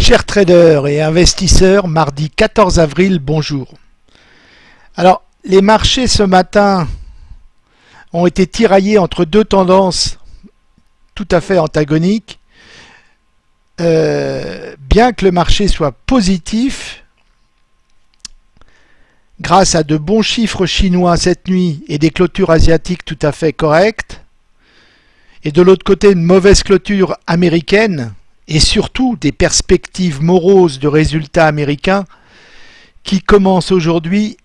Chers traders et investisseurs, mardi 14 avril, bonjour. Alors, les marchés ce matin ont été tiraillés entre deux tendances tout à fait antagoniques. Euh, bien que le marché soit positif, grâce à de bons chiffres chinois cette nuit et des clôtures asiatiques tout à fait correctes, et de l'autre côté une mauvaise clôture américaine, et surtout des perspectives moroses de résultats américains qui commencent aujourd'hui,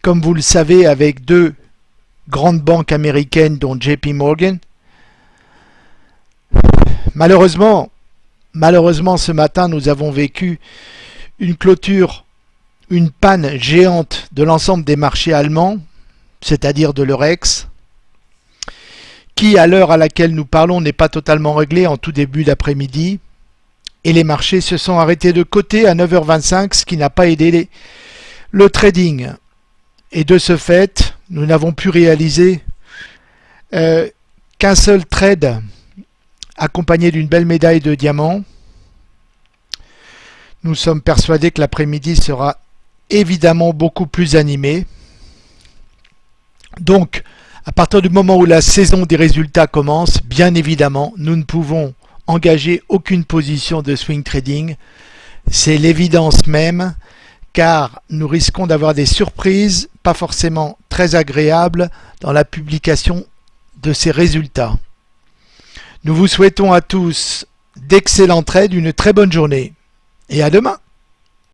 comme vous le savez, avec deux grandes banques américaines dont JP Morgan. Malheureusement, malheureusement ce matin nous avons vécu une clôture, une panne géante de l'ensemble des marchés allemands, c'est-à-dire de l'Eurex, qui, à l'heure à laquelle nous parlons, n'est pas totalement réglé en tout début d'après-midi. Et les marchés se sont arrêtés de côté à 9h25, ce qui n'a pas aidé le trading. Et de ce fait, nous n'avons pu réaliser euh, qu'un seul trade accompagné d'une belle médaille de diamant. Nous sommes persuadés que l'après-midi sera évidemment beaucoup plus animé. Donc, à partir du moment où la saison des résultats commence, bien évidemment, nous ne pouvons engager aucune position de swing trading. C'est l'évidence même, car nous risquons d'avoir des surprises pas forcément très agréables dans la publication de ces résultats. Nous vous souhaitons à tous d'excellents trades, une très bonne journée et à demain